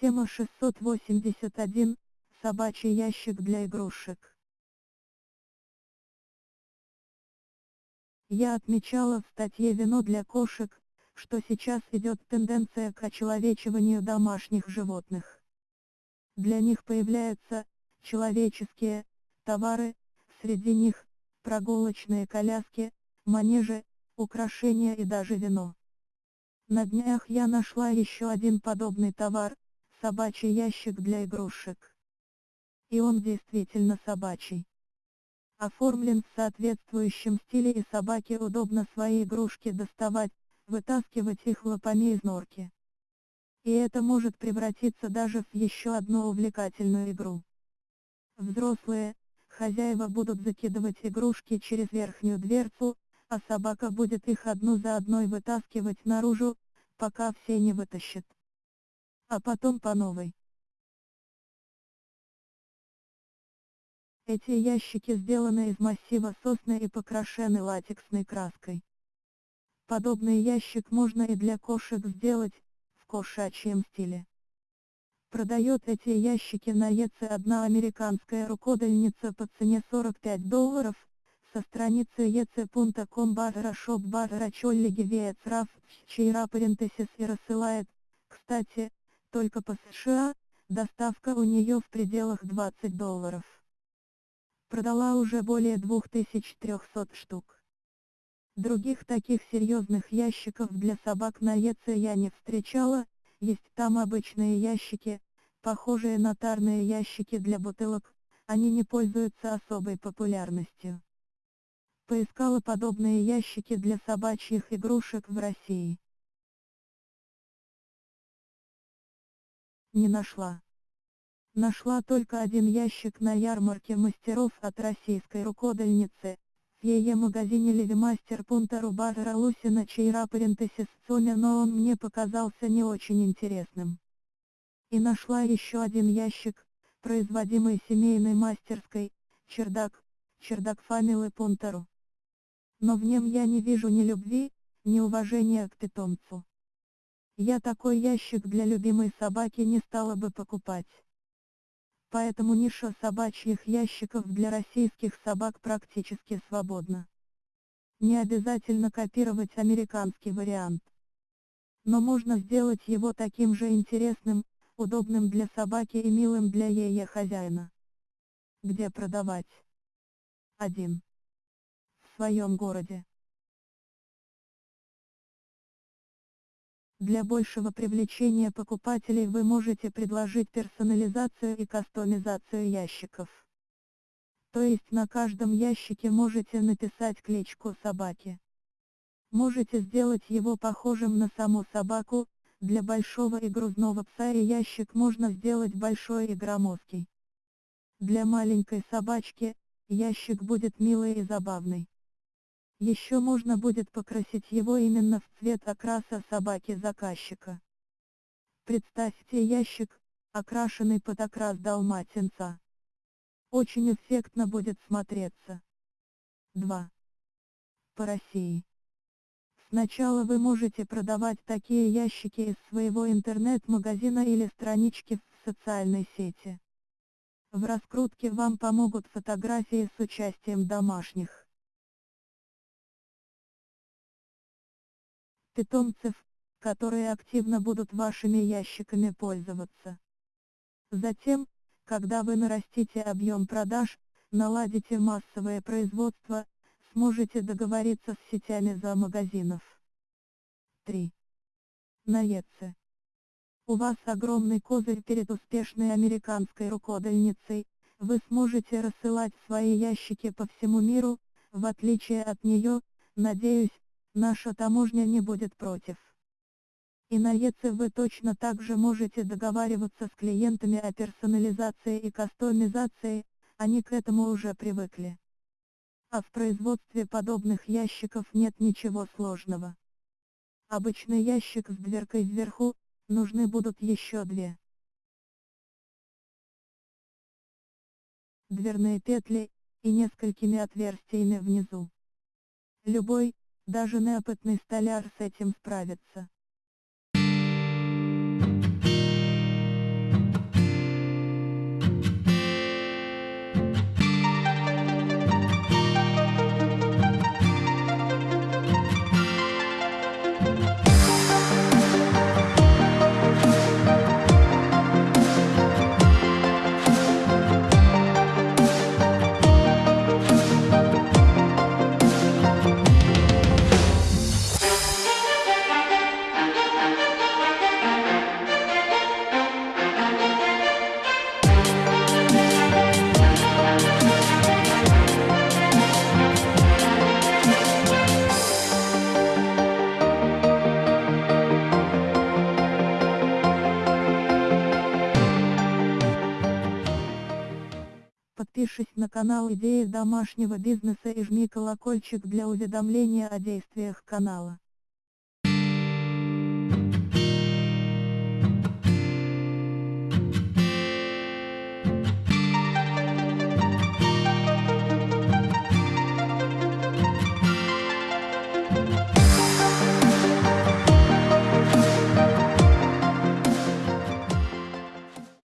Тема 681. Собачий ящик для игрушек. Я отмечала в статье «Вино для кошек», что сейчас идет тенденция к очеловечиванию домашних животных. Для них появляются человеческие товары, среди них прогулочные коляски, манежи, украшения и даже вино. На днях я нашла еще один подобный товар, собачий ящик для игрушек. И он действительно собачий. Оформлен в соответствующем стиле и собаке удобно свои игрушки доставать, вытаскивать их лапами из норки. И это может превратиться даже в еще одну увлекательную игру. Взрослые, хозяева будут закидывать игрушки через верхнюю дверцу, а собака будет их одну за одной вытаскивать наружу, пока все не вытащит. А потом по новой. Эти ящики сделаны из массива сосны и покрашены латексной краской. Подобный ящик можно и для кошек сделать, в кошачьем стиле. Продает эти ящики на ЕЦ одна американская рукодельница по цене 45 долларов, со страницы ec.com барра shop барра чоллиги веецраф, чейра парентесис и рассылает, кстати, только по США, доставка у нее в пределах 20 долларов. Продала уже более 2300 штук. Других таких серьезных ящиков для собак на ЕЦ я не встречала, есть там обычные ящики, похожие на тарные ящики для бутылок, они не пользуются особой популярностью. Поискала подобные ящики для собачьих игрушек в России. Не нашла. Нашла только один ящик на ярмарке мастеров от российской рукодельницы, в ее магазине Левимастер Пунта Рубара Лусина Чейра Парентесис Соня, но он мне показался не очень интересным. И нашла еще один ящик, производимый семейной мастерской, чердак, чердак Фамилы Пунтару. Но в нем я не вижу ни любви, ни уважения к питомцу. Я такой ящик для любимой собаки не стала бы покупать. Поэтому ниша собачьих ящиков для российских собак практически свободна. Не обязательно копировать американский вариант. Но можно сделать его таким же интересным, удобным для собаки и милым для ее хозяина. Где продавать? 1. В своем городе. Для большего привлечения покупателей вы можете предложить персонализацию и кастомизацию ящиков. То есть на каждом ящике можете написать кличку собаки. Можете сделать его похожим на саму собаку, для большого и грузного пса и ящик можно сделать большой и громоздкий. Для маленькой собачки, ящик будет милый и забавный. Еще можно будет покрасить его именно в цвет окраса собаки заказчика. Представьте ящик, окрашенный под окрас далматинца. Очень эффектно будет смотреться. 2. По России. Сначала вы можете продавать такие ящики из своего интернет-магазина или странички в социальной сети. В раскрутке вам помогут фотографии с участием домашних. Питомцев, которые активно будут вашими ящиками пользоваться. Затем, когда вы нарастите объем продаж, наладите массовое производство, сможете договориться с сетями за магазинов. 3. На ЕЦ. У вас огромный козырь перед успешной американской рукодельницей, вы сможете рассылать свои ящики по всему миру, в отличие от нее, надеюсь, наша таможня не будет против. И на ЕЦ вы точно так же можете договариваться с клиентами о персонализации и кастомизации, они к этому уже привыкли. А в производстве подобных ящиков нет ничего сложного. Обычный ящик с дверкой вверху, нужны будут еще две. Дверные петли, и несколькими отверстиями внизу. Любой, даже неопытный столяр с этим справится. Подпишись на канал Идеи домашнего бизнеса и жми колокольчик для уведомления о действиях канала.